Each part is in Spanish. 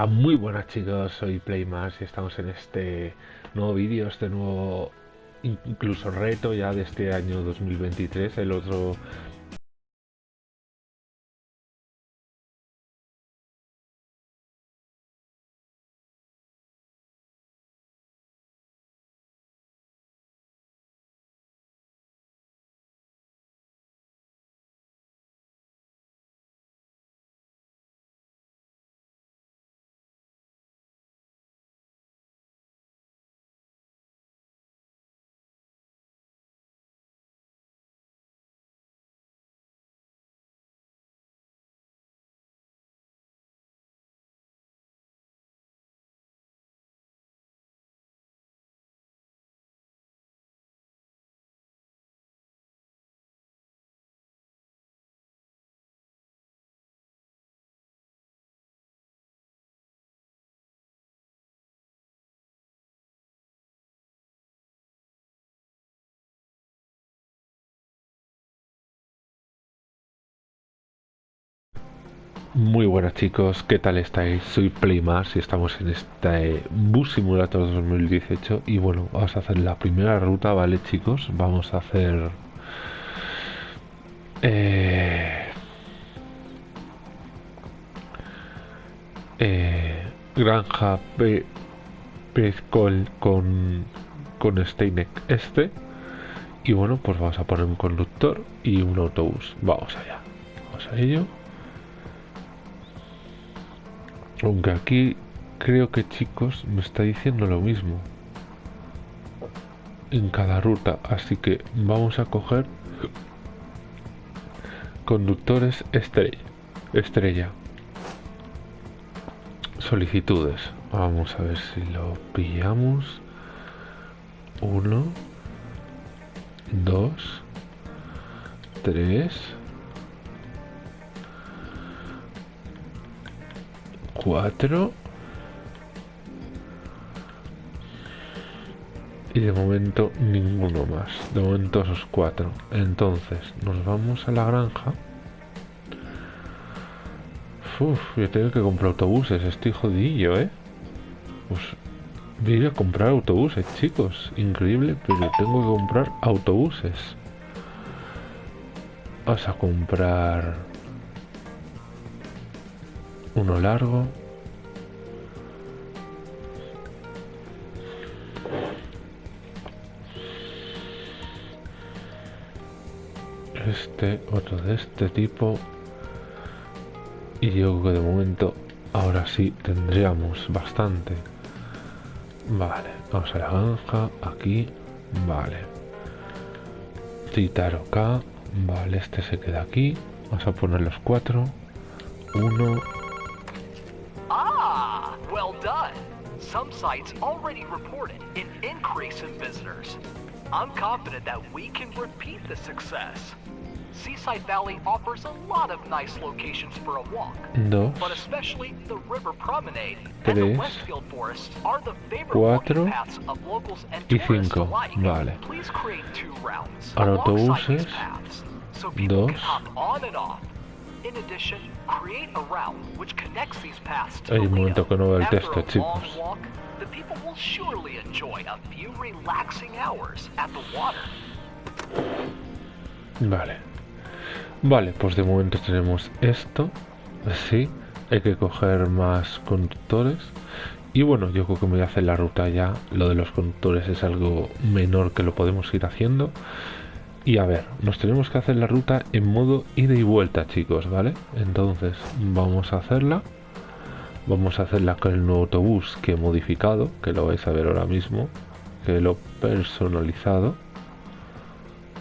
Hola, muy buenas chicos, soy Playmas y estamos en este nuevo vídeo, este nuevo incluso reto ya de este año 2023, el otro Muy buenas chicos, ¿qué tal estáis? Soy Playmars y estamos en este Bus Simulator 2018 y bueno, vamos a hacer la primera ruta, ¿vale chicos? Vamos a hacer... Eh, eh, granja P Pescol con, con Steinek este y bueno, pues vamos a poner un conductor y un autobús. Vamos allá, vamos a ello. Aunque aquí creo que chicos me está diciendo lo mismo en cada ruta, así que vamos a coger conductores estrella. estrella. Solicitudes. Vamos a ver si lo pillamos. Uno, dos, tres. 4 y de momento ninguno más. De momento esos cuatro. Entonces nos vamos a la granja. Uf, yo tengo que comprar autobuses estoy jodillo eh pues voy a comprar autobuses chicos. Increíble pero tengo que comprar autobuses. Vas a comprar uno largo. Este otro de este tipo. Y digo que de momento ahora sí tendríamos bastante. Vale vamos a la granja aquí vale. Titaro acá vale este se queda aquí. Vamos a poner los cuatro. Uno some sites already reported an increase in visitors. I'm confident that we can repeat the success. Seaside Valley offers a lot of nice locations for a walk, Dos, but especially the River Promenade and the Westfield Forest are the favorite cuatro, paths of locals and y tourists cinco. alike. Vale. Please create two routes Ahora autobuses. paths, so people can hop on and off. Hay un momento que no veo el texto, chicos. walk, the people will surely enjoy a few relaxing hours at the water. Vale. Vale, pues de momento tenemos esto. Así. Hay que coger más conductores. Y bueno, yo creo que me voy a hacer la ruta ya. Lo de los conductores es algo menor que lo podemos ir haciendo. Y a ver, nos tenemos que hacer la ruta en modo ida y vuelta, chicos, ¿vale? Entonces, vamos a hacerla. Vamos a hacerla con el nuevo autobús que he modificado, que lo vais a ver ahora mismo. Que lo he personalizado.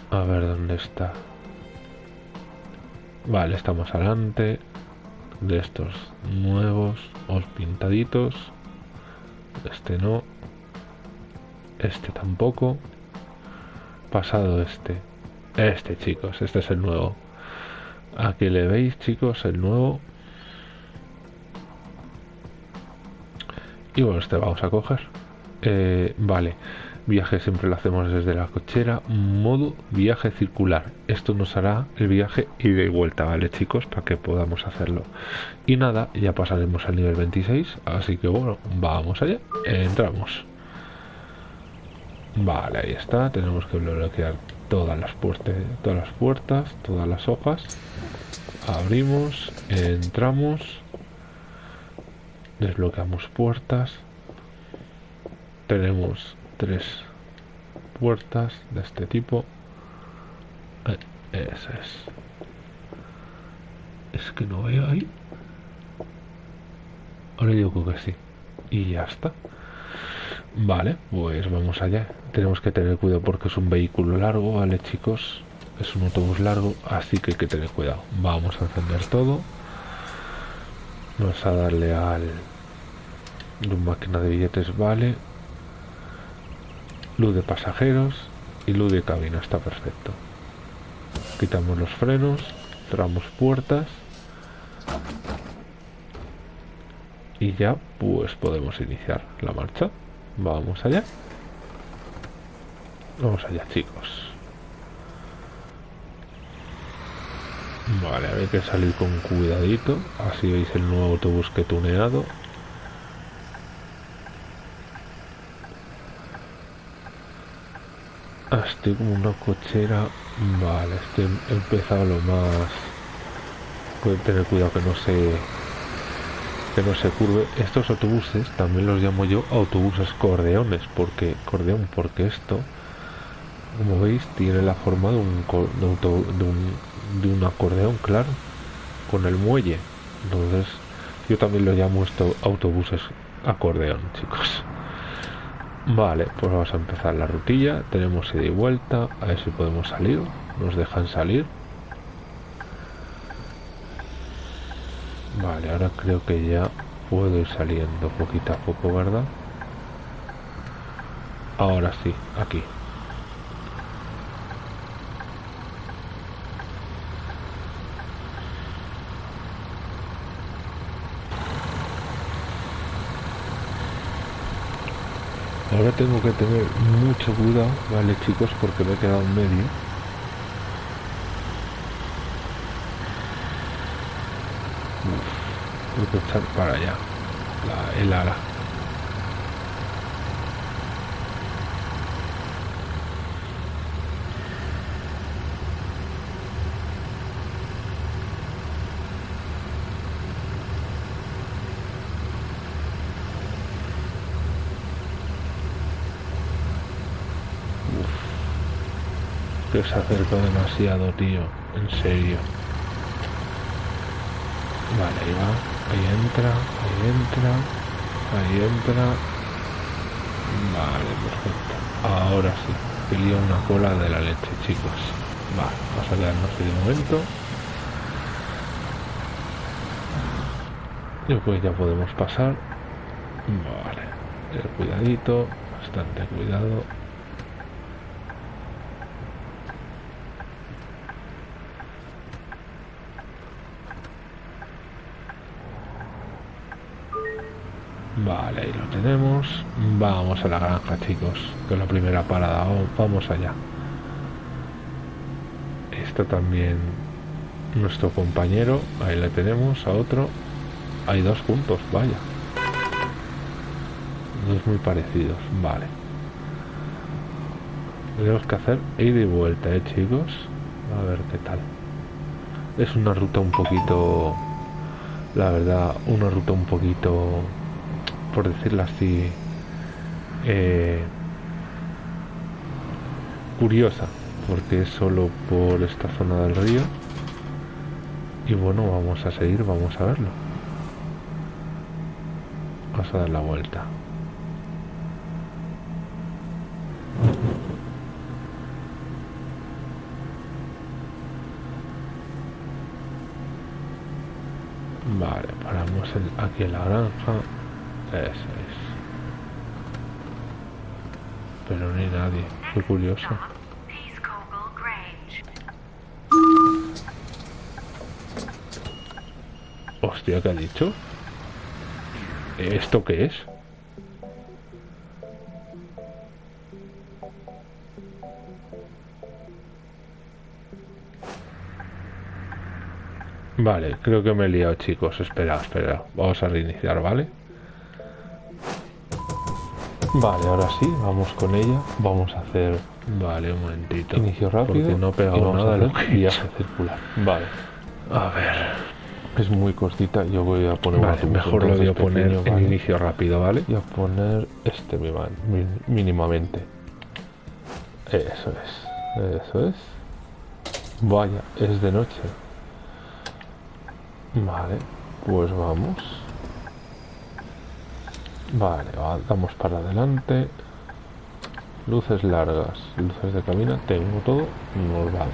A ver dónde está. Vale, estamos adelante. de estos nuevos o pintaditos. Este no. Este tampoco. Pasado este. Este, chicos, este es el nuevo. Aquí le veis, chicos, el nuevo. Y bueno, este vamos a coger. Eh, vale. Viaje siempre lo hacemos desde la cochera. Modo viaje circular. Esto nos hará el viaje ida y vuelta, ¿vale, chicos? Para que podamos hacerlo. Y nada, ya pasaremos al nivel 26. Así que bueno, vamos allá. Entramos. Vale, ahí está. Tenemos que bloquear todas las puertas, todas las puertas, todas las hojas. Abrimos, entramos, desbloqueamos puertas. Tenemos tres puertas de este tipo. Eh, es. Es que no veo ahí. Ahora digo que sí. Y ya está. Vale, pues vamos allá. Tenemos que tener cuidado porque es un vehículo largo, ¿vale, chicos? Es un autobús largo, así que hay que tener cuidado. Vamos a encender todo. Vamos a darle al... Máquina de billetes, vale. Luz de pasajeros y luz de cabina, está perfecto. Quitamos los frenos, cerramos puertas. Y ya pues podemos iniciar la marcha. Vamos allá. Vamos allá, chicos. Vale, hay que salir con cuidadito. Así veis el nuevo autobús que tuneado. Ah, estoy como una cochera. Vale, estoy empezado lo más... Pueden tener cuidado que no se que no se curve. Estos autobuses también los llamo yo autobuses cordeones, porque cordeón, porque esto, como veis, tiene la forma de un, de un, de un, acordeón, claro, con el muelle. Entonces, yo también lo llamo esto autobuses acordeón, chicos. Vale, pues vamos a empezar la rutilla. Tenemos ida y vuelta. A ver si podemos salir. Nos dejan salir. Vale, ahora creo que ya puedo ir saliendo poquito a poco, ¿verdad? Ahora sí, aquí. Ahora tengo que tener mucho cuidado, ¿vale chicos? Porque me he quedado en medio. Para allá la, el ala. que se acercó demasiado, tío. En serio. Vale, ahí va. Ahí entra, ahí entra, ahí entra. Vale, perfecto. Ahora sí. Pilía una cola de la leche, chicos. Vale, vamos a quedarnos ahí de momento. Y pues ya podemos pasar. Vale. El cuidadito, bastante cuidado. Vale, ahí lo tenemos. Vamos a la granja, chicos. Que es la primera parada. Vamos allá. Esto también nuestro compañero. Ahí le tenemos a otro. Hay dos juntos, vaya. Dos muy parecidos. Vale. Tenemos que hacer ida y vuelta, eh, chicos. A ver qué tal. Es una ruta un poquito... La verdad, una ruta un poquito por decirlo así, eh, curiosa, porque es solo por esta zona del río. Y bueno, vamos a seguir, vamos a verlo. Vamos a dar la vuelta. Vale, paramos aquí en la granja. Eso es. Pero no hay nadie. Qué curioso. Hostia, ¿qué ha dicho? ¿Esto qué es? Vale, creo que me he liado, chicos. Espera, espera. Vamos a reiniciar, ¿vale? Vale, ahora sí, vamos con ella. Vamos a hacer Vale, un momentito. inicio rápido. Porque no y vamos nada a hacer lo que he viaje circular. Vale. A ver. Es muy cortita. Yo voy a poner Vale, mejor lo voy a poner pequeño, en ¿vale? inicio rápido, ¿vale? Voy a poner este mínimamente. Eso es, eso es. Vaya, es de noche. Vale, pues vamos. Vale, va- damos para adelante. Luces largas, luces de cabina, tengo todo, nos vamos.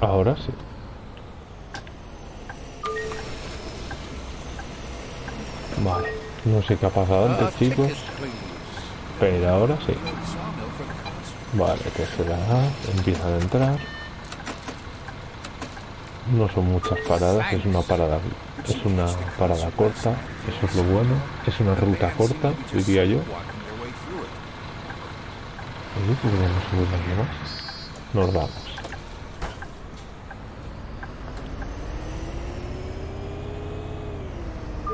Ahora sí. Vale, no sé qué ha pasado antes, chicos, pero ahora sí. Vale, tercera A, empiezan a entrar. No son muchas paradas, es una parada, es una parada corta, eso es lo bueno, es una ruta corta, diría yo. Nos vamos.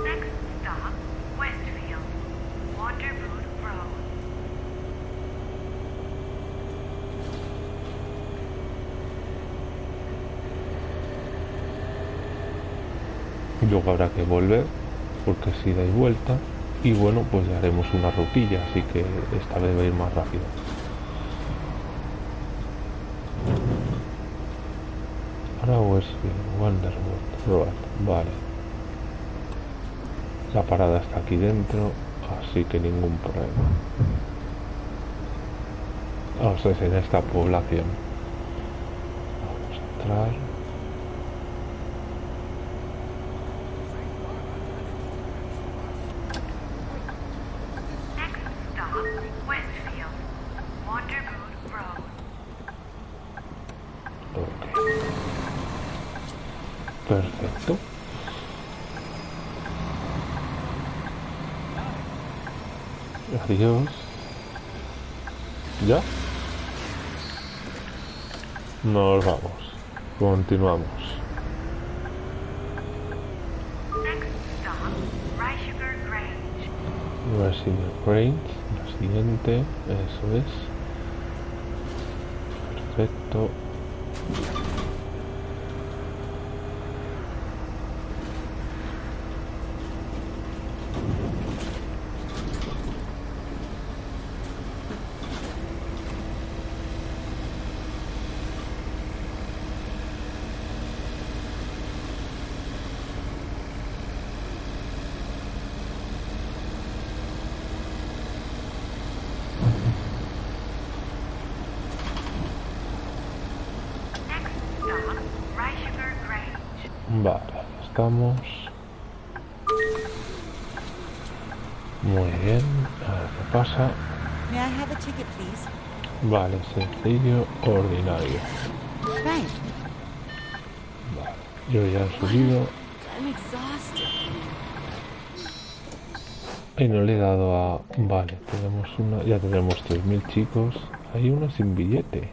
Next stop, Westfield. Wanderboot Road. Luego habrá que volver, porque si dais vuelta, y bueno, pues ya haremos una rutilla, así que esta vez va a ir más rápido. Ahora Wanderwood Road, vale. La parada está aquí dentro, así que ningún problema. Vamos a en esta población. Vamos a entrar. Next stop, Westfield. Wanderboot Road. Ok. Perfecto. Adiós. ¿Ya? Nos vamos. Continuamos. Next stop, Reichiger Grange. Resident Range, la siguiente, eso es. Perfecto. Next stop, Reichiger Grange. Vale, ahí estamos. Muy bien, a ver qué pasa. Vale, sencillo, ordinario. Vale, yo ya he subido. Y no le he dado a... Vale, tenemos una... Ya tenemos 3.000 chicos. Hay una sin billete.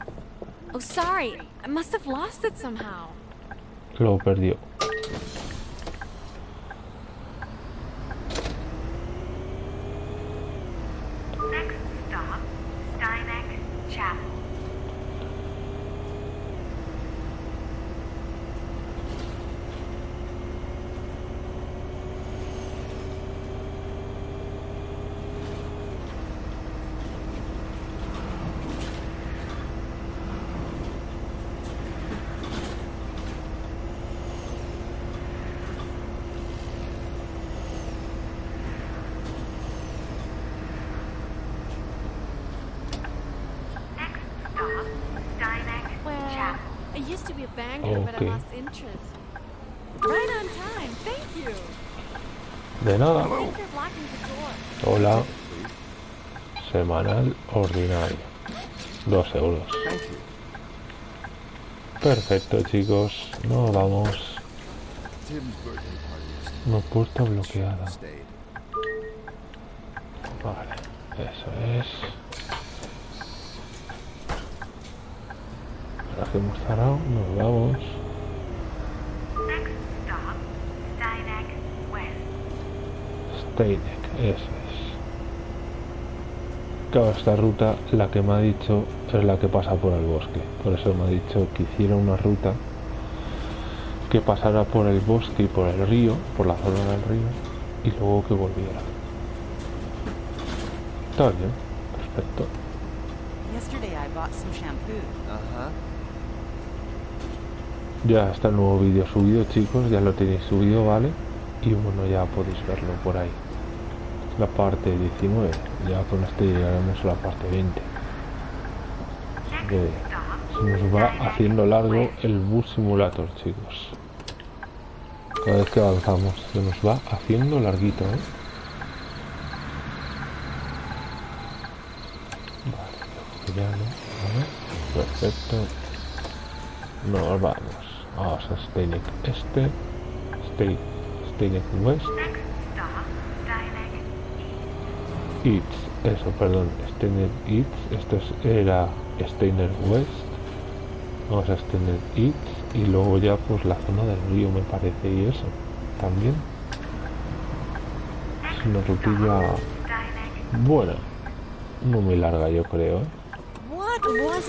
Oh, sorry. I must have lost it somehow. Lo perdió. Semanal ordinario. Dos euros. Perfecto, chicos. Nos vamos. No puerta bloqueada. Vale. Eso es. Ahora que hemos cerrado, nos vamos. Next stop, eso es. Claro, esta ruta, la que me ha dicho, es la que pasa por el bosque. Por eso me ha dicho que hiciera una ruta que pasara por el bosque y por el río, por la zona del río, y luego que volviera. Está bien, perfecto. Ya está el nuevo vídeo subido, chicos, ya lo tenéis subido, ¿vale? Y bueno, ya podéis verlo por ahí. La parte 19, ya con este llegaremos a la parte 20. Next que stop, se nos va haciendo largo el bus simulator, chicos. Cada vez que avanzamos, se nos va haciendo larguito, ¿eh? Vale, ya no. ¿vale? Perfecto. Nos vamos. Vamos a Steinek Este. Stein, Steinek West. next stop, Steineck East. Eats, eso, perdón, Steiner Eats, esto es- era Steiner West, vamos a Steiner Eats y luego ya pues la zona del río me parece y eso, también. Es una rutilla buena, no muy larga yo creo, ¿eh? What was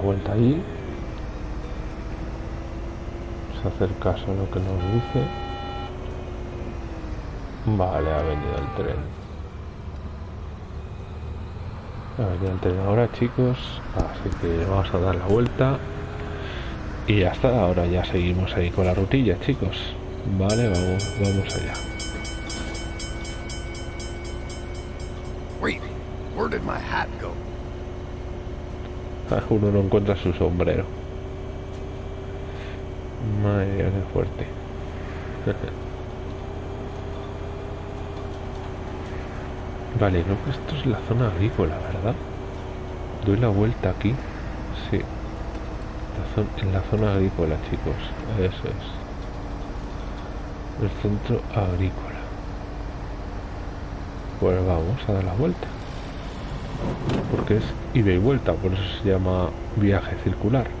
vuelta allí. Vamos a hacer caso a lo que nos dice. Vale, ha venido el tren. Ha venido el tren ahora, chicos. Así que vamos a dar la vuelta. Y ya está, ahora ya seguimos ahí con la rutilla, chicos. Vale, vamos, vamos allá. Where did my hat go? Uno no encuentra su sombrero. Madre mía, qué fuerte. vale, no, que esto es la zona agrícola, ¿verdad? Doy la vuelta aquí. Sí. La en la zona agrícola, chicos. Eso es. El centro agrícola. Pues vamos a dar la vuelta porque es ida y vuelta, por eso se llama viaje circular.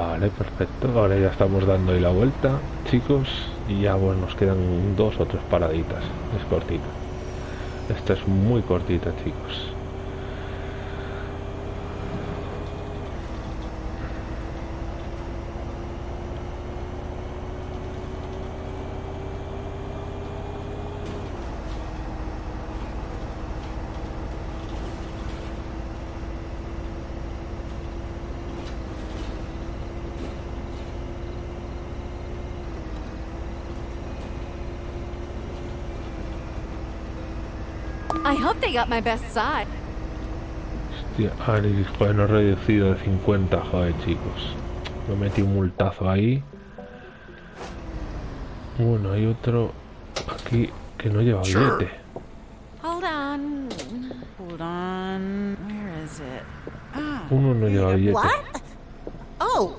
Vale, perfecto. Ahora ya estamos dando ahí la vuelta, chicos. Y ya bueno, nos quedan dos o tres paraditas. Es cortita. Esta es muy cortita, chicos. I hope they got my best side. Hostia, Anis, joder, no he reducido de 50, joder, chicos. Me metí un multazo ahí. Bueno, hay otro aquí que no lleva billete. Hold on. Hold on. Where is it? Ah, Uno no lleva billete. What? Oh,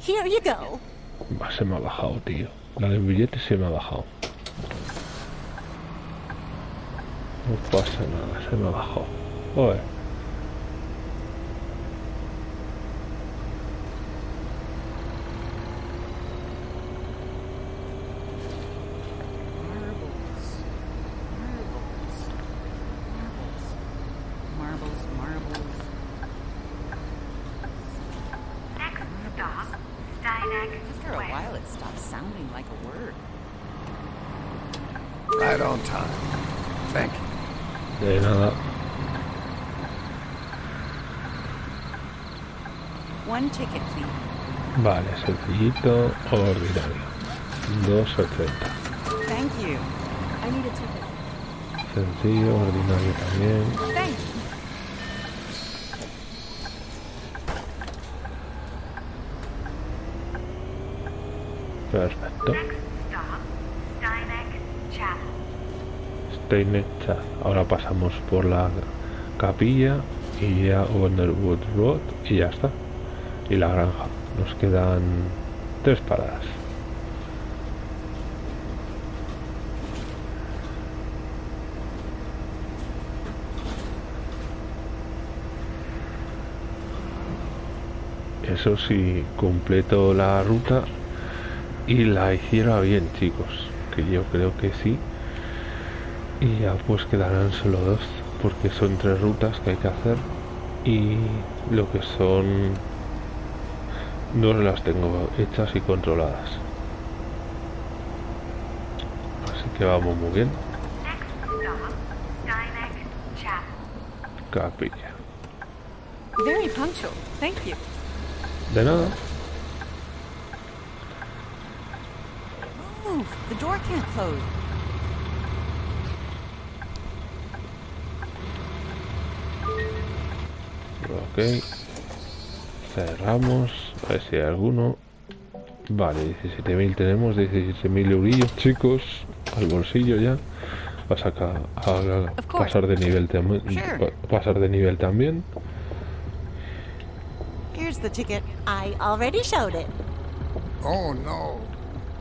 here you go. Va, se me ha bajado, tío. La del billete se me ha bajado. No pasa nada, se me bajado. Joder. marbles. Marbles. Marbles, marbles. Next stop, Steineck After a Square. while, it stops sounding like a word. Right on time. Thank you. De nada. One ticket, please. Vale, sencillito, ordinario. 2.80. Thank you. I need a ticket. Sencillo, ordinario también. Thanks. Perfecto. Next stop, Steineck Chapel. Steinet Chat. Ahora pasamos por la capilla y ya Wonderwood Road y ya está. Y la granja. Nos quedan tres paradas. Eso sí, completo la ruta y la hiciera bien, chicos. Que yo creo que sí. Y ya pues quedarán solo dos, porque son tres rutas que hay que hacer. Y lo que son... Dos las tengo hechas y controladas. Así que vamos muy bien. Capilla. Very punctual. Thank you. De nada. Ok. Cerramos. A ver si hay alguno. Vale, 17.000 tenemos, 17.000 eurillos, chicos. Al bolsillo ya. Va a sacar a, a- pasar de nivel también. Pasar de nivel también. Here's the ticket. I already showed it. Oh no.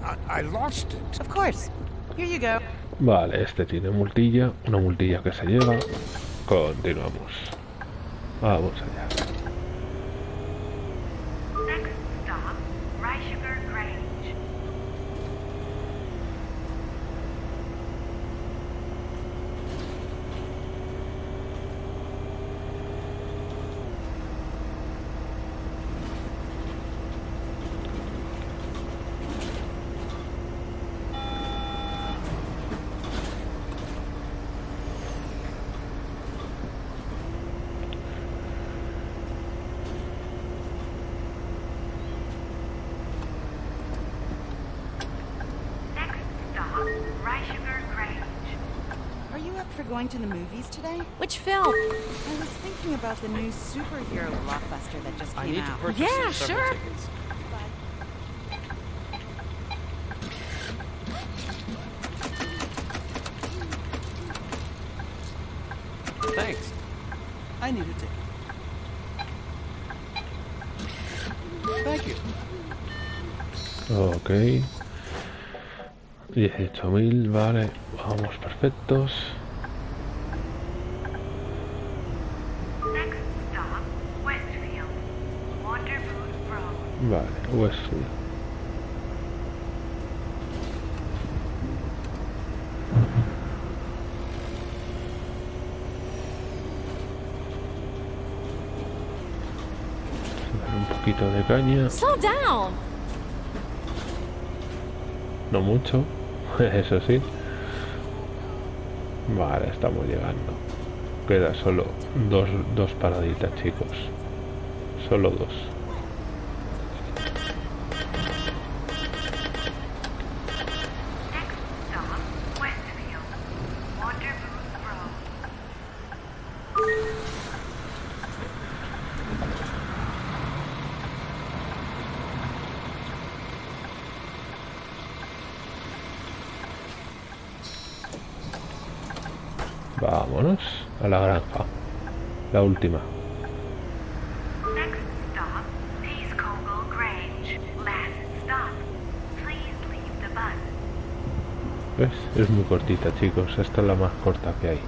I, I lost it. Of course. Here you go. Vale, este tiene multilla, una multilla que se lleva. Continuamos. Vamos allá. Up for going to the movies today? Which film? I was thinking about the new superhero blockbuster that just came I need to out. purchase Yeah, several sure. tickets. Thanks. I need a ticket. Thank you. Ok. 18.000, vale. Vamos perfectos. Vale. Un poquito de caña, Slow down. no mucho, eso sí. Vale, estamos llegando. Queda solo dos, dos paraditas, chicos. Solo dos. Next stop, Westfield. Wonderboot Road. Vámonos a la granja. La última. Next stop, Peace Kogel Grange. Last stop. Please leave the ¿Ves? Es muy cortita, chicos. Esta es la más corta que hay.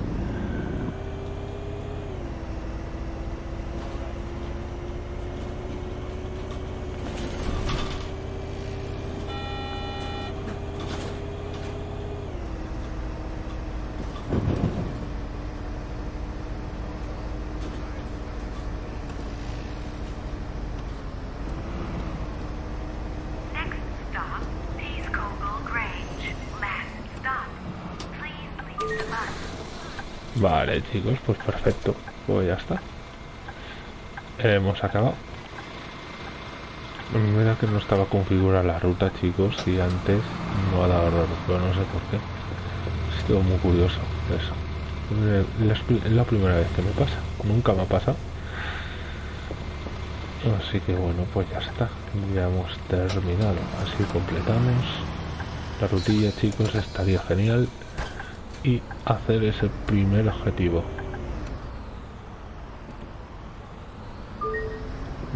Vale, chicos, pues perfecto. Pues ya está. Hemos acabado. Mira que no estaba configurada la ruta, chicos, y antes no ha dado error, pero no sé por qué. Es todo muy curioso eso. Es la primera vez que me pasa. Nunca me ha pasado. Así que bueno, pues ya está. Ya hemos terminado. Así completamos la rutilla, chicos. Estaría genial. Y hacer ese primer objetivo.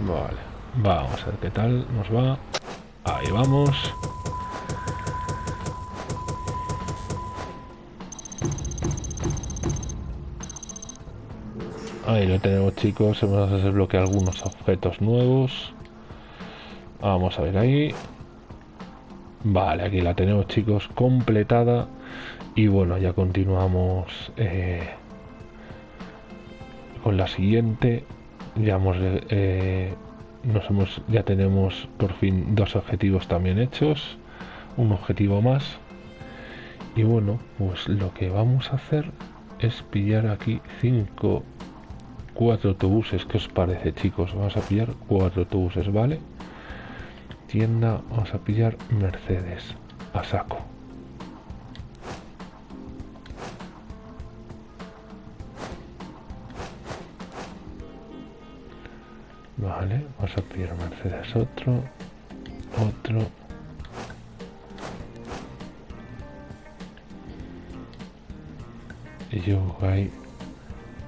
Vale. Vamos a ver qué tal nos va. Ahí vamos. Ahí lo tenemos chicos, hemos desbloqueado algunos objetos nuevos. Vamos a ver ahí. Vale, aquí la tenemos chicos completada. Y bueno, ya continuamos eh, con la siguiente. Ya hemos, eh, nos hemos, ya tenemos por fin dos objetivos también hechos. Un objetivo más. Y bueno, pues lo que vamos a hacer es pillar aquí cinco cuatro autobuses ¿qué os parece chicos? vamos a pillar cuatro autobuses ¿vale? tienda vamos a pillar Mercedes a saco vale vamos a pillar Mercedes otro otro y yo ahí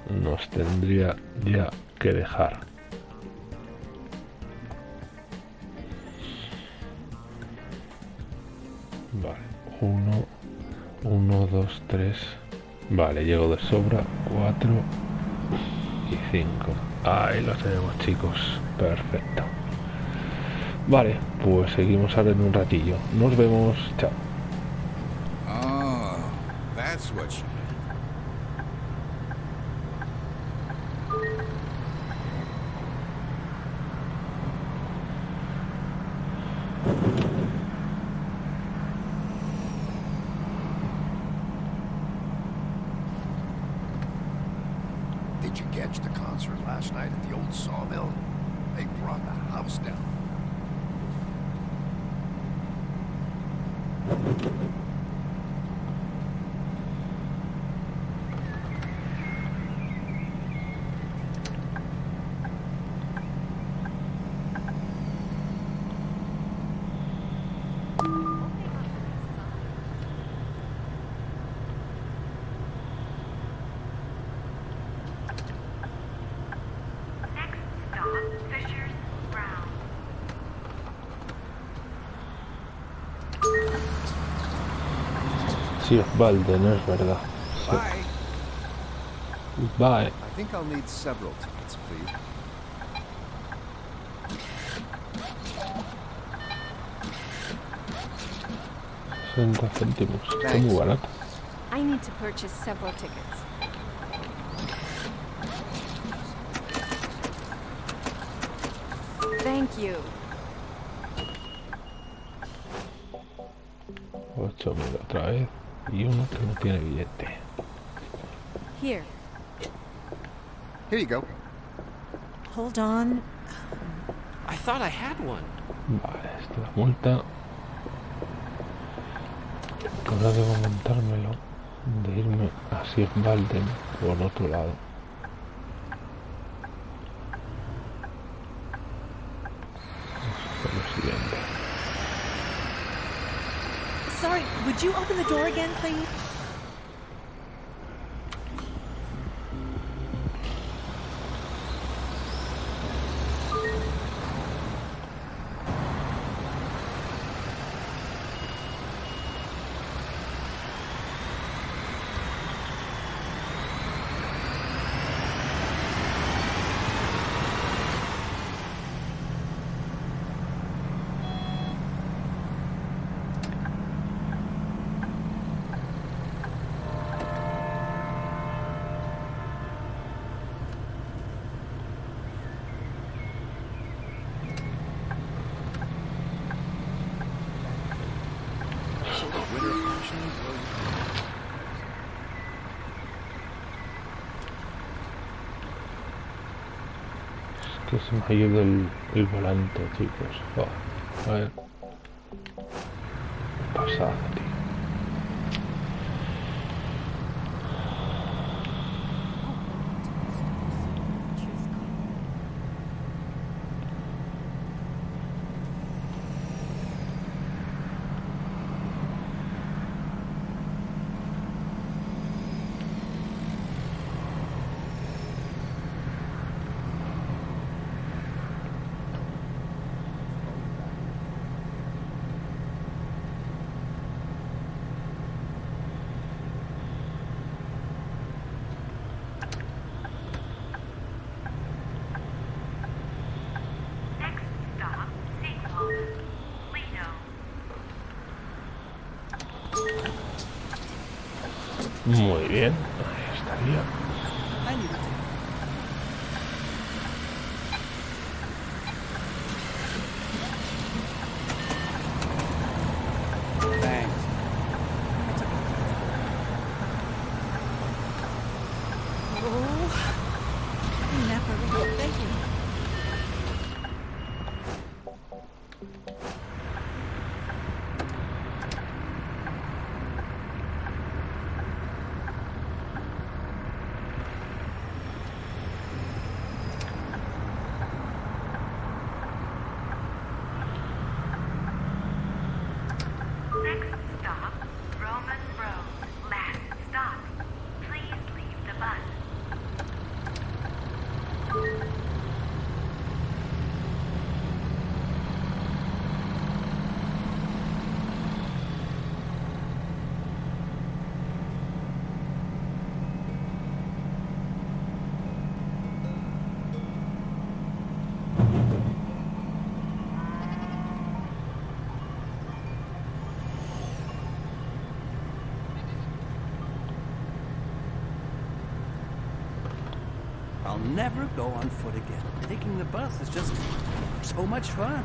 nos tendría ya que dejar. Vale, uno, uno, dos, tres. Vale, llego de sobra, cuatro y cinco. Ahí lo tenemos, chicos. Perfecto. Vale, pues seguimos ahora en un ratillo. Nos vemos. Chao. Oh, Sí, Valde, no es verdad. Sí. Bye. Bye. I think I'll need several tickets, please. Céntimos. Está muy barato. I need to purchase several tickets. Thank you. 8000 otra vez. Y uno que no tiene billete. Here. Here you go. Hold on. I thought I had one. Vale, esta es la multa. Ahora debo montármelo de irme a Sir Balden por otro lado. Would you open the door again, please? Ido el, el volante, chicos. A ver. Muy bien. Ahí estaría. Never go on foot again. Taking the bus is just so much fun.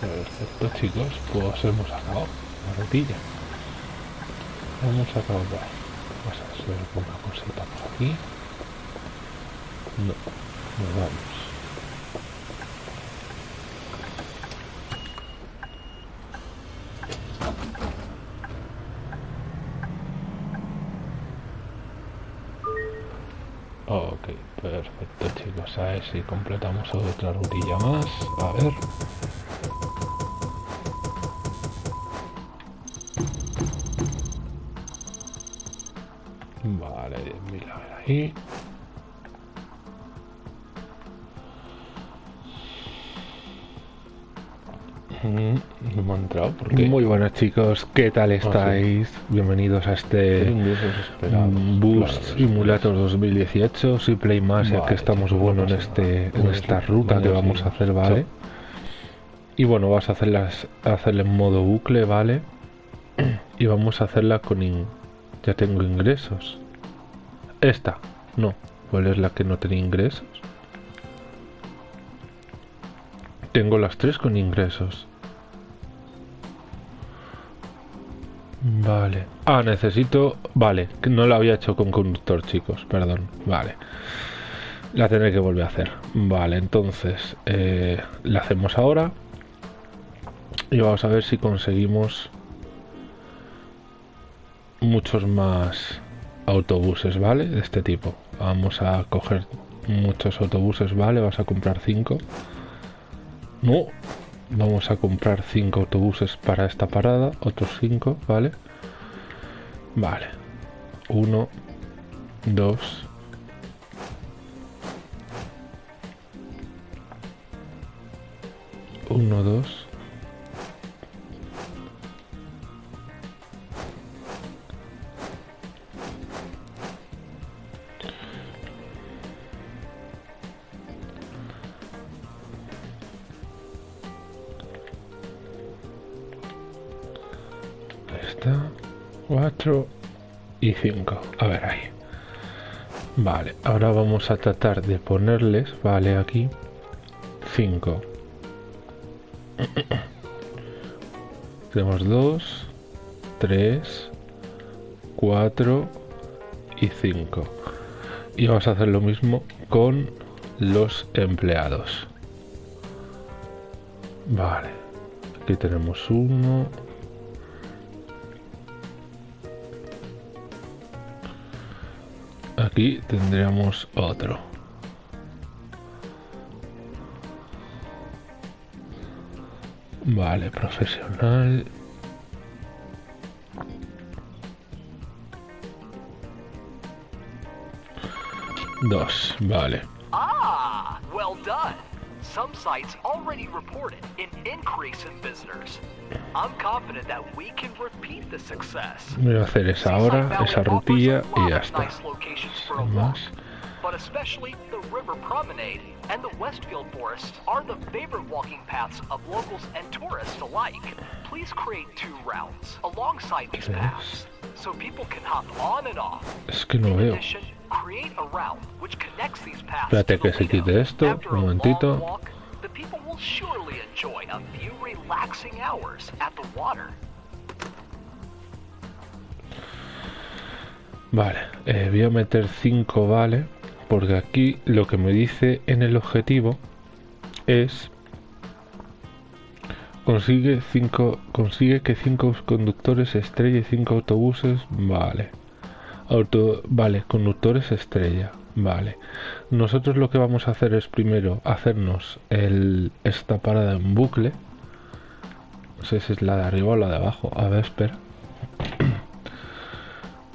Perfecto chicos, pues hemos acabado la rutilla. Hemos acabado. Vamos a hacer una cosita por aquí. No, nos vamos. Ok, perfecto chicos, a ver si completamos otra rutilla más. A ver. 10.000 a ver ahí. No me ha entrado porque Muy buenas chicos, ¿qué tal estáis? Bienvenidos a este mm, Boost Simulator 2018. Si Play más, ya que estamos bueno en este en esta ruta que vamos a hacer, ¿vale? Y bueno, vas a hacerlas hacerla en modo bucle, ¿vale? Y vamos a hacerla con in- ya tengo ingresos. Esta, no. ¿Cuál es la que no tiene ingresos? Tengo las tres con ingresos. Vale. Ah, necesito... Vale, no la había hecho con conductor, chicos. Perdón. Vale. La tendré que volver a hacer. Vale, entonces... eh, la hacemos ahora. Y vamos a ver si conseguimos... Muchos más autobuses, ¿vale? De este tipo. Vamos a coger muchos autobuses, ¿vale? Vas a comprar cinco. No, vamos a comprar 5 autobuses para esta parada, otros 5, ¿vale? Vale. 1, 2, uno, dos. 5. A ver ahí. Vale, ahora vamos a tratar de ponerles, vale, aquí 5. Tenemos 2, 3, 4 y 5. Y vamos a hacer lo mismo con los empleados. Vale, aquí tenemos uno, Aquí tendríamos otro. Vale, profesional. Dos, vale. Some sites already reported an increase in visitors. I'm confident that we can repeat the success. Voy a hacer esa hora, esa rutilla y ya está. nice locations for a Sin más. but especially the River Promenade and the Westfield Forest are the favorite walking paths of locals and tourists alike. Please create two routes alongside these paths so people can hop on and off. Es que no veo. addition, create a route which connects these paths Espérate que se quite esto, un momentito. long walk, the people will surely enjoy a few relaxing hours at the water. Vale, eh, voy a meter 5, vale, porque aquí lo que me dice en el objetivo es consigue cinco, consigue que 5 conductores estrella y 5 autobuses, vale. Auto, vale, conductores estrella, vale. Nosotros lo que vamos a hacer es primero hacernos el, esta parada en bucle. No sé si es la de arriba o la de abajo. A ver, espera.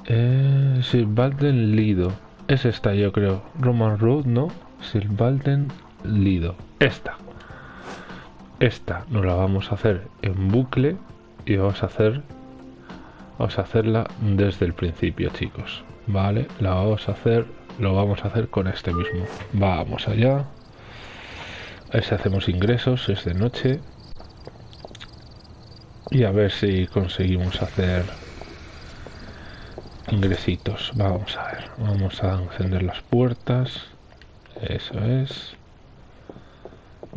Eh, Silvalden Lido. Es esta, yo creo. Roman Road, ¿no? Silvalden Lido. Esta. Esta nos la vamos a hacer en bucle y vamos a hacer. Vamos a hacerla desde el principio, chicos. Vale, la vamos a hacer. Lo vamos a hacer con este mismo. Vamos allá. A ver si hacemos ingresos. Es de noche. Y a ver si conseguimos hacer ingresitos. Vamos a ver. Vamos a encender las puertas. Eso es.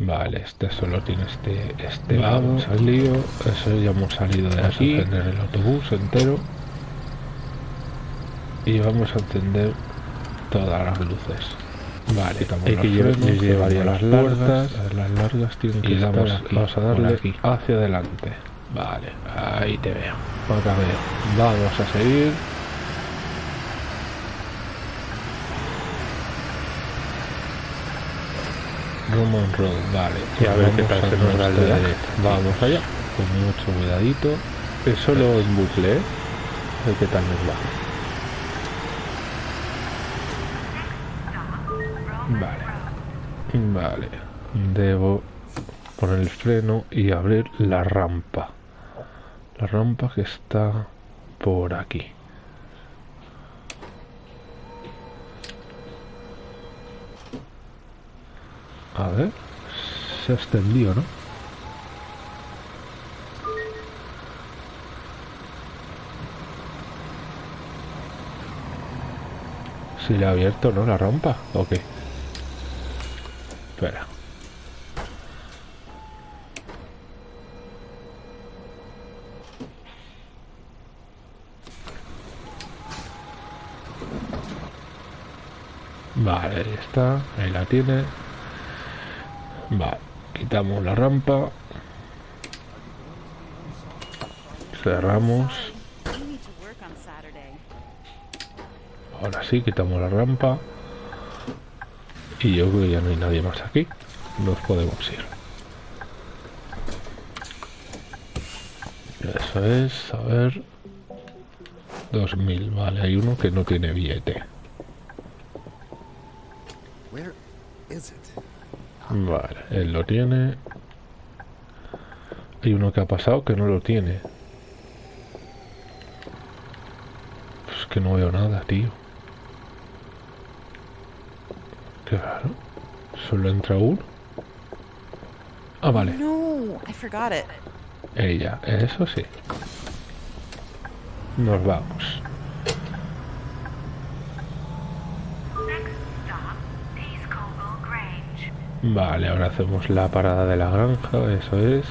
Vale, este solo tiene este, este Vamos al lío. Eso ya hemos salido de aquí. Vamos a encender el autobús entero. Y vamos a encender todas las luces. Vale, hay que llevar las largas. Las largas tienen que y vamos a darle aquí. hacia adelante. Vale, ahí te veo. Otra vez. Vamos a seguir. Roman Road, vale. Y a ver qué tal se nos da el de Vamos allá, con mucho cuidadito. Es solo en bucle, ¿eh? A ver qué tal nos va. Vale. Vale. Debo poner el freno y abrir la rampa. La rampa que está por aquí. A ver, se ha extendido, ¿no? Si le ha abierto, ¿no? La rampa, ¿o qué? Espera. Vale, ahí está, ahí la tiene. Vale, quitamos la rampa. Cerramos. Ahora sí, quitamos la rampa. Y yo creo que ya no hay nadie más aquí. Nos podemos ir. Eso es, a ver... 2000, vale, hay uno que no tiene billete. Vale, él lo tiene. Hay uno que ha pasado que no lo tiene. Pues que no veo nada, tío. Qué raro. Solo entra uno. Ah, vale. No, I forgot it. Ella, eso sí. Nos vamos. Vale, ahora hacemos la parada de la granja, eso es.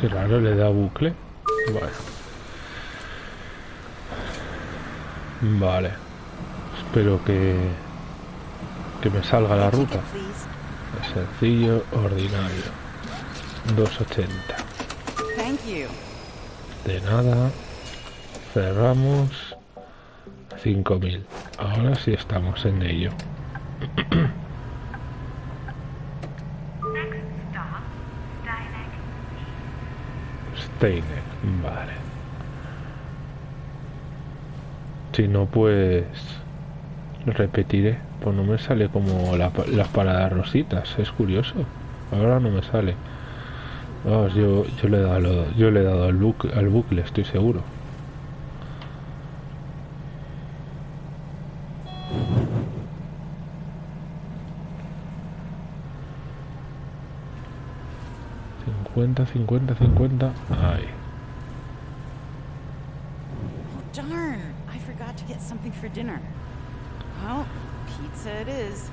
Qué raro, le da bucle. Vale. Vale. Espero que... Que me salga la ruta. sencillo, ordinario. 280. De nada. Cerramos. 5000. Ahora sí estamos en ello. Vale. Si no, pues repetiré. Pues no me sale como las paradas rositas. Es curioso. Ahora no me sale. yo, yo le he dado, yo le he dado al, bucle, al bucle, estoy seguro. Cincuenta, cincuenta, cincuenta. Ahí. Oh, darn, I forgot to get something for dinner. Well, pizza it is.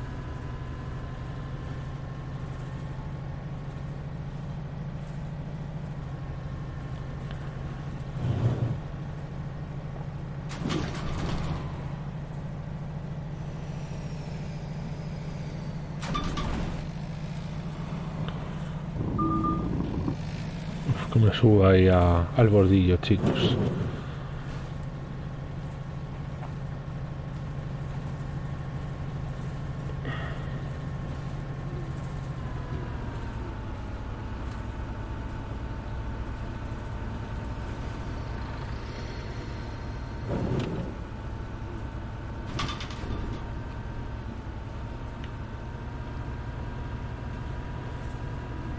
Me suba ahí al bordillo, chicos.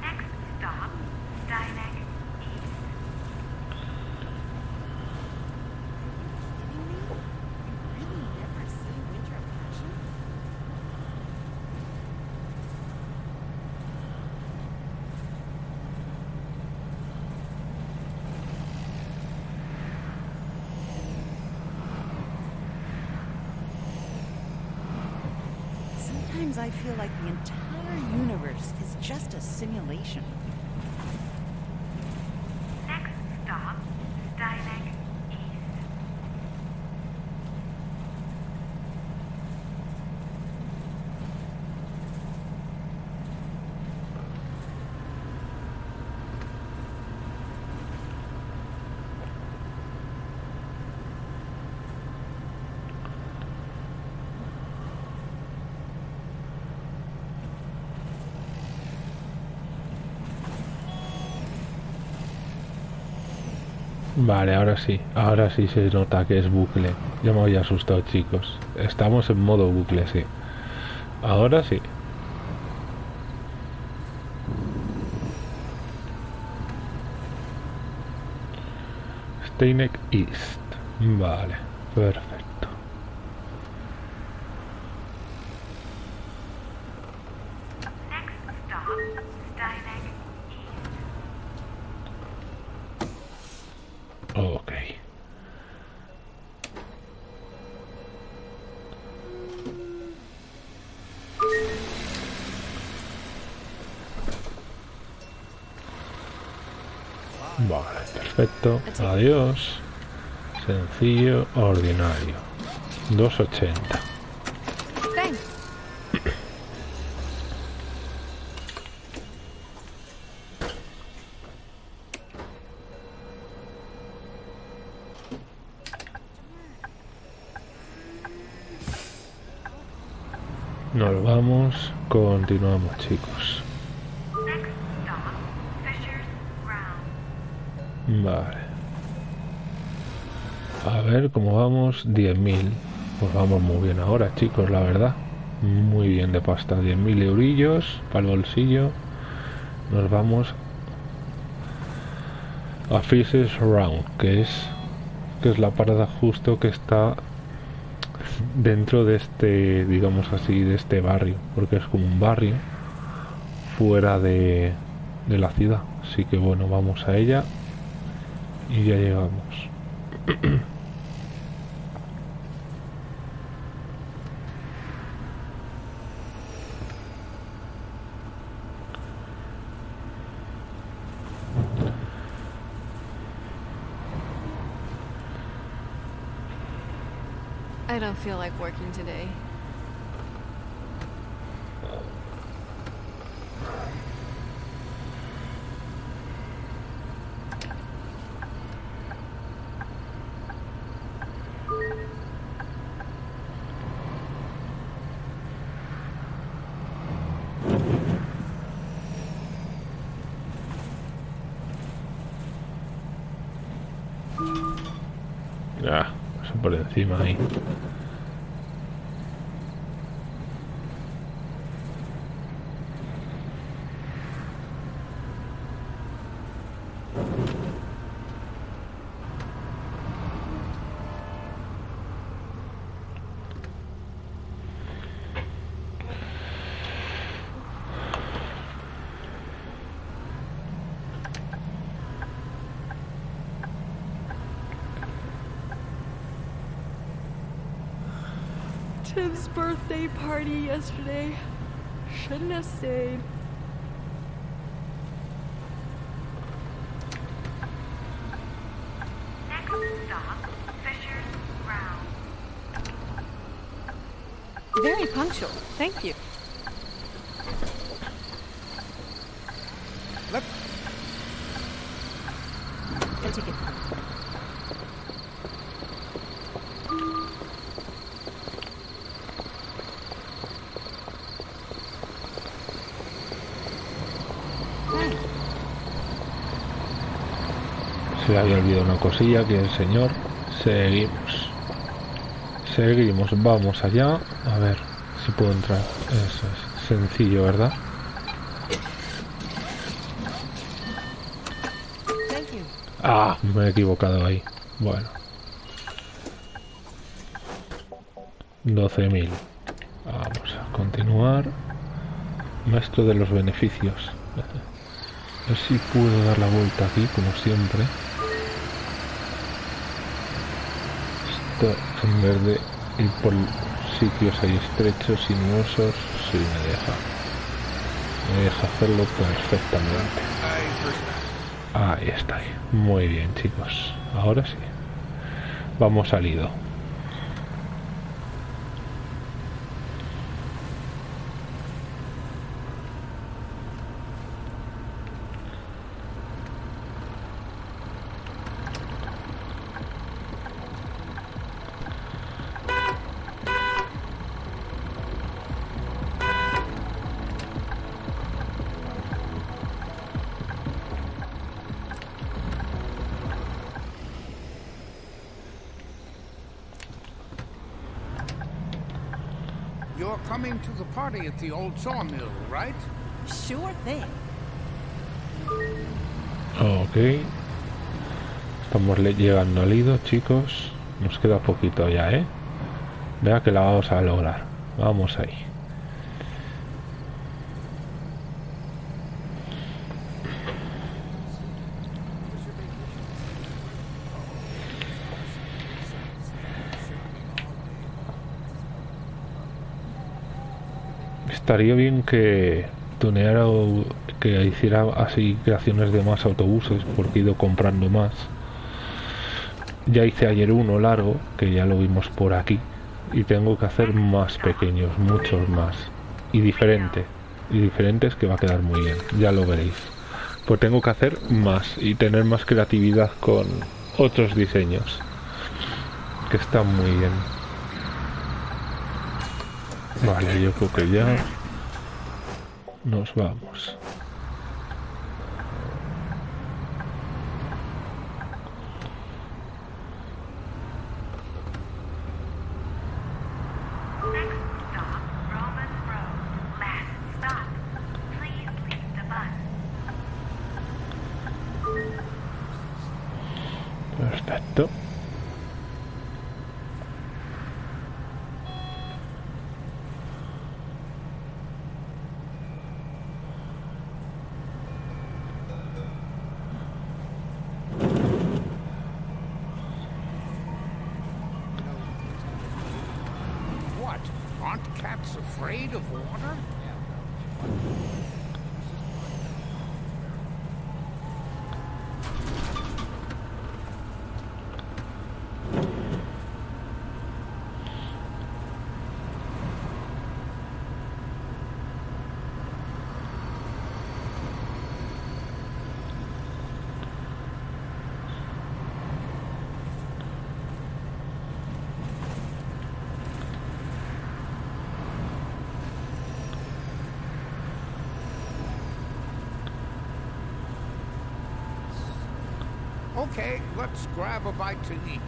Next stop, Steineck East. Kidding me? You really never see Winter of Passion? Sometimes I feel like the entire universe is just a simulation. Next stop, Steineck East. Vale, ahora sí. Ahora sí se nota que es bucle. Ya me había asustado, chicos. Estamos en modo bucle, sí. Ahora sí. Steineck East. Vale, perfecto. Next stop, Steineck East. Ok. Vale, perfecto. Adiós. Sencillo, ordinario. 280. Thanks. Nos vamos, continuamos, chicos. A ver cómo vamos. 10.000. Pues vamos muy bien ahora, chicos, la verdad. Muy bien de pasta. 10.000 eurillos para el bolsillo. Nos vamos a Fishes Round, que es que es la parada justo que está dentro de este, digamos así, de este barrio, porque es como un barrio fuera de, de la ciudad. Así que bueno, vamos a ella y ya llegamos. I don't feel like working today. Por encima ahí. Party yesterday. Shouldn't have stayed. Very punctual. Thank you. Había olvidado una cosilla que el señor. Seguimos. Seguimos, vamos allá. A ver si puedo entrar. Eso es sencillo, ¿verdad? Ah, me he equivocado ahí. Bueno. 12.000. Vamos a continuar. Maestro de los beneficios. A ver si puedo dar la vuelta aquí, como siempre. En vez de ir por sitios ahí estrechos, sinuosos, sí me deja. Me deja hacerlo perfectamente. Ahí está. Muy bien, chicos. Ahora sí. Vamos al ido. To the party at the old sawmill, right? Sure thing. Ok. Estamos le- llegando al ido, chicos. Nos queda poquito ya, ¿eh? Vea que la vamos a lograr. Vamos ahí. Estaría bien que tuneara o que hiciera así creaciones de más autobuses porque he ido comprando más. Ya hice ayer uno largo, que ya lo vimos por aquí, y tengo que hacer más pequeños, muchos más. Y diferente. Y diferentes que va a quedar muy bien, ya lo veréis. Pues tengo que hacer más y tener más creatividad con otros diseños. Que están muy bien. Vale, yo creo que ya nos vamos. Okay, let's grab a bite to eat.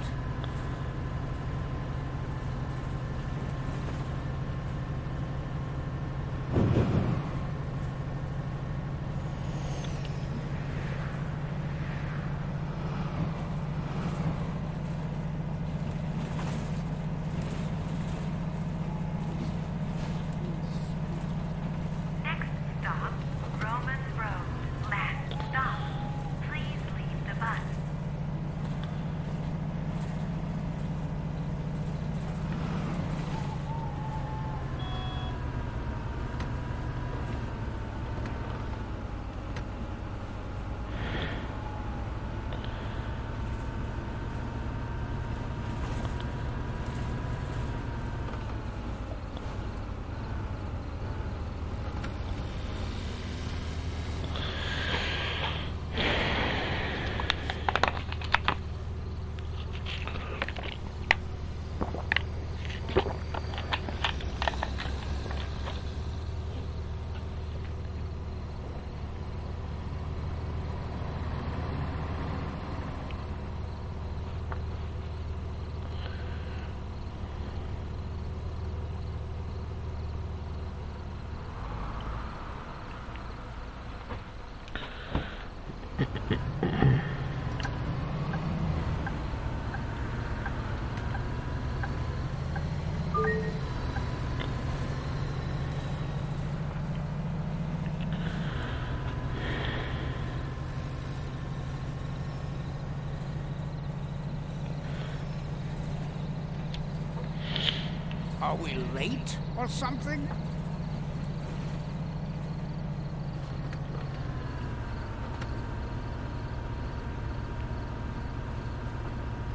Are we late or something?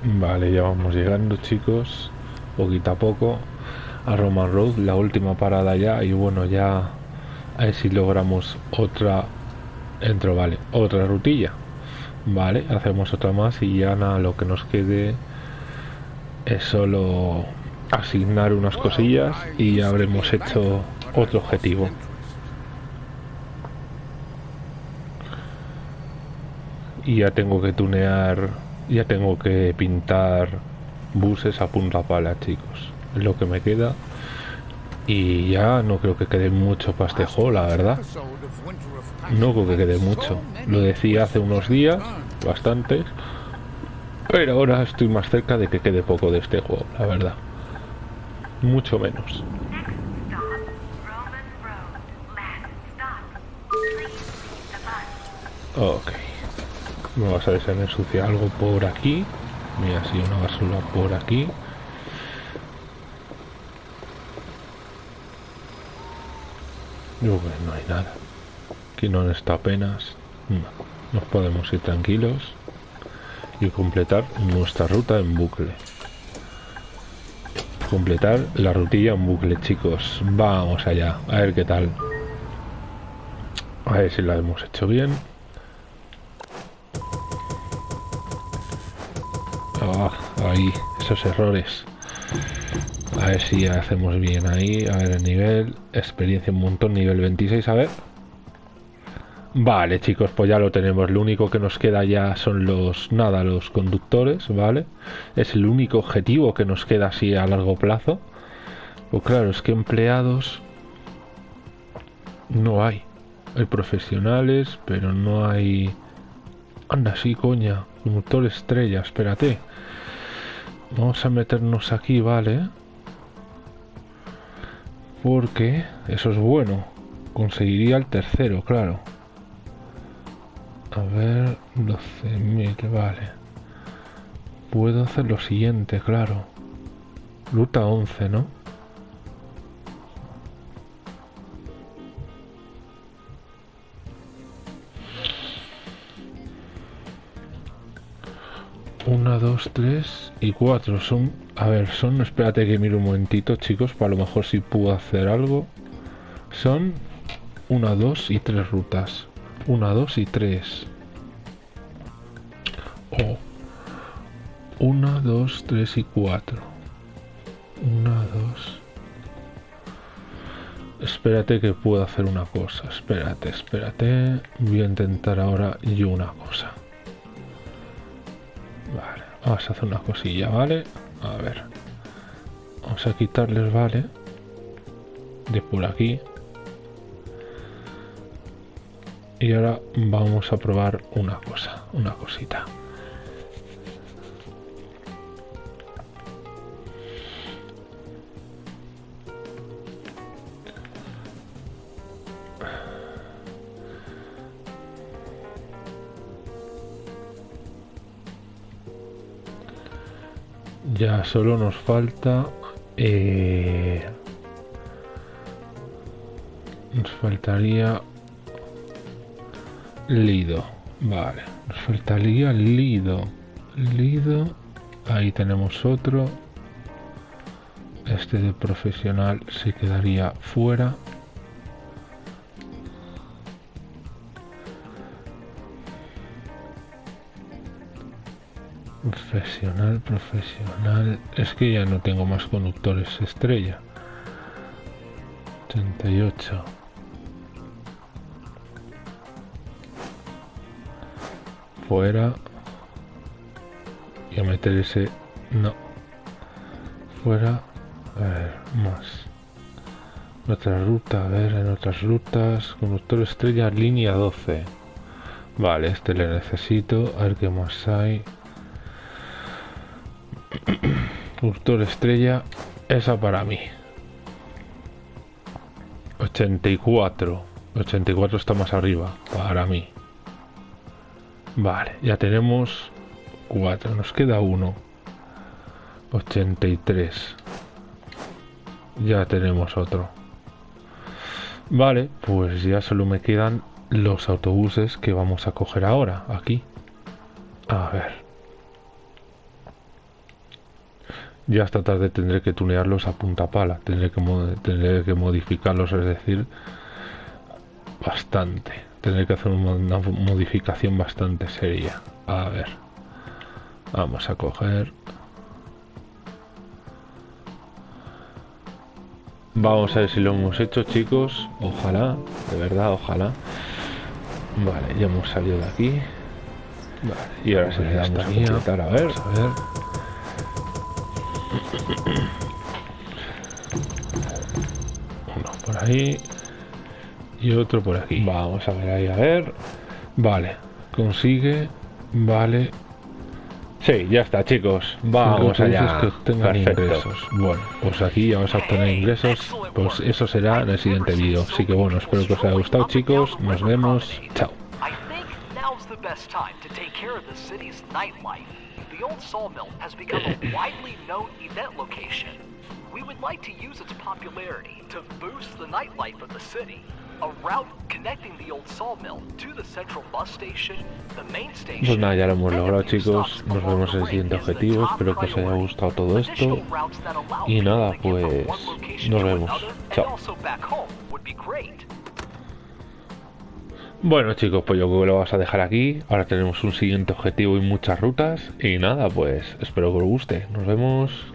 Vale, ya vamos llegando chicos, poquito a poco a Roman Road, la última parada ya y bueno ya a ver si logramos otra entro, vale, otra rutilla. Vale, hacemos otra más y ya nada, lo que nos quede es solo asignar unas cosillas y habremos hecho otro objetivo. Y ya tengo que tunear, ya tengo que pintar buses a punta pala, chicos. Es lo que me queda. Y ya no creo que quede mucho para juego, la verdad. No creo que quede mucho. Lo decía hace unos días, bastantes. Pero ahora estoy más cerca de que quede poco de este juego, la verdad. Mucho menos. Ok. Vamos a ver si me algo por aquí. Mira, si una basura por aquí. Yo, pues, no hay nada. Aquí no está apenas. No. Nos podemos ir tranquilos y completar nuestra ruta en bucle. Completar la rutilla en bucle, chicos. Vamos allá, a ver qué tal. A ver si la hemos hecho bien. Ah, ahí, esos errores. A ver si hacemos bien ahí. A ver el nivel. Experiencia un montón, nivel 26, a ver. Vale, chicos, pues ya lo tenemos. Lo único que nos queda ya son los, nada, los conductores, ¿vale? Es el único objetivo que nos queda así a largo plazo. Pues claro, es que empleados no hay. Hay profesionales, pero no hay... Anda, sí, coña. Conductor estrella, espérate. Vamos a meternos aquí, ¿vale? Porque eso es bueno. Conseguiría el tercero, claro. A ver, 12.000, vale. Puedo hacer lo siguiente, claro. Ruta 11, ¿no? Una, dos, tres y cuatro. Son, a ver, son, espérate que mire un momentito, chicos, para lo mejor si puedo hacer algo. Son una, dos y tres rutas. Una, dos y tres. O una, dos, tres y cuatro. Una, dos. Espérate que puedo hacer una cosa. Espérate, espérate. Voy a intentar ahora yo una cosa. Vale, vamos a hacer una cosilla, ¿vale? A ver. Vamos a quitarles, ¿vale? De por aquí. Y ahora vamos a probar una cosa, una cosita. Ya solo nos falta... eh, nos faltaría... Lido. Vale. Nos faltaría Lido. Lido. Ahí tenemos otro. Este de profesional se quedaría fuera. Profesional, profesional. Es que ya no tengo más conductores estrella. 38. Fuera. Y a meter ese. No. Fuera. A ver, más. Otra ruta, a ver, en otras rutas. Conductor estrella, línea 12. Vale, este le necesito. A ver qué más hay. Conductor estrella, esa para mí. 84. 84 está más arriba, para mí. Vale, ya tenemos 4. Nos queda uno. 83. ya tenemos otro. Vale, pues ya solo me quedan los autobuses que vamos a coger ahora, aquí. A ver. Ya esta tarde tendré que tunearlos a punta pala, tendré que, tendré que modificarlos, es decir, bastante. Tendré que hacer una modificación bastante seria. A ver. Vamos a coger... Vamos a ver si lo hemos hecho, chicos. Ojalá, de verdad, ojalá. Vale, ya hemos salido de aquí. Vale, y ahora sí le damos a completar, a ver, a ver. Uno por ahí. Y otro por aquí. Vamos a ver ahí, a ver. Vale, consigue. Vale. Sí, ya está, chicos. Vamos allá. Que tengan ingresos. Bueno, pues aquí ya vamos a obtener ingresos. Pues eso será en el siguiente vídeo. Así que bueno, espero que os haya gustado, chicos. Nos vemos. Chao. The old sawmill has become a widely known event location. We would like to use its popularity to boost the nightlife of the city. A route connecting the old sawmill to the central bus station, the main station. Pues nada, ya lo hemos logrado, chicos. Nos vemos en el siguiente objetivo. Espero que os haya gustado todo esto. Y nada, pues nos vemos. Chao. Bueno chicos, pues yo creo que lo vas a dejar aquí. Ahora tenemos un siguiente objetivo y muchas rutas. Y nada, pues espero que os guste. Nos vemos.